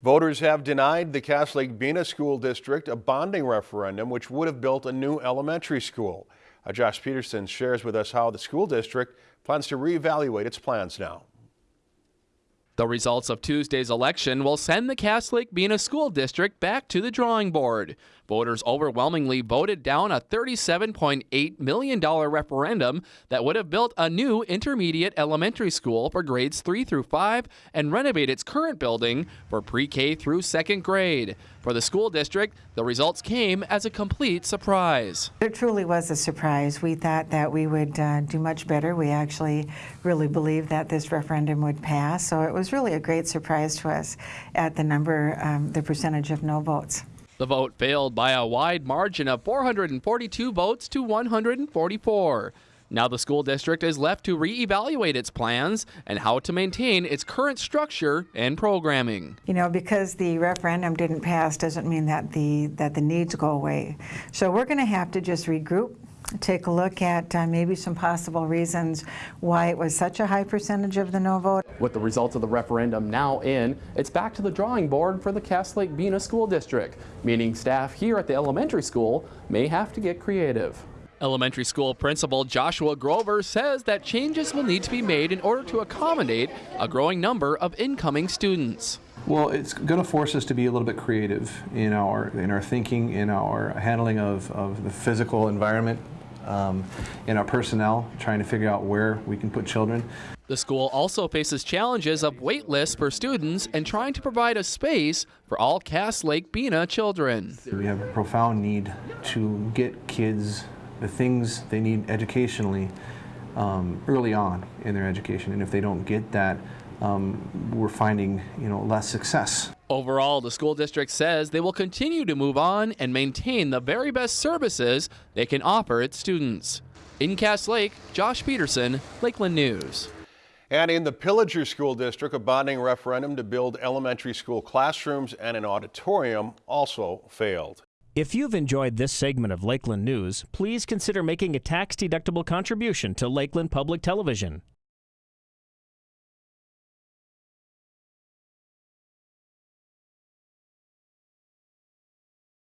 Voters have denied the Cass Lake Bena School District a bonding referendum which would have built a new elementary school. Uh, Josh Peterson shares with us how the school district plans to reevaluate its plans now. The results of Tuesday's election will send the Cass Lake Bena School District back to the drawing board. Voters overwhelmingly voted down a $37.8 million referendum that would have built a new intermediate elementary school for grades 3 through 5 and renovate its current building for pre-K through second grade. For the school district, the results came as a complete surprise. It truly was a surprise. We thought that we would uh, do much better. We actually really believed that this referendum would pass, so it was really a great surprise to us at the number, um, the percentage of no votes. The vote failed by a wide margin of 442 votes to 144. Now the school district is left to reevaluate its plans and how to maintain its current structure and programming. You know, because the referendum didn't pass doesn't mean that the that the needs go away. So we're going to have to just regroup take a look at uh, maybe some possible reasons why it was such a high percentage of the no vote. With the results of the referendum now in, it's back to the drawing board for the Cass Lake Bena School District, meaning staff here at the elementary school may have to get creative. Elementary school principal Joshua Grover says that changes will need to be made in order to accommodate a growing number of incoming students. Well, it's going to force us to be a little bit creative in our in our thinking, in our handling of, of the physical environment um, in our personnel, trying to figure out where we can put children. The school also faces challenges of wait lists for students and trying to provide a space for all Cass Lake Bena children. We have a profound need to get kids the things they need educationally um, early on in their education, and if they don't get that, um, we're finding you know less success. Overall, the school district says they will continue to move on and maintain the very best services they can offer its students. In Cass Lake, Josh Peterson, Lakeland News. And in the Pillager School District, a bonding referendum to build elementary school classrooms and an auditorium also failed. If you've enjoyed this segment of Lakeland News, please consider making a tax-deductible contribution to Lakeland Public Television.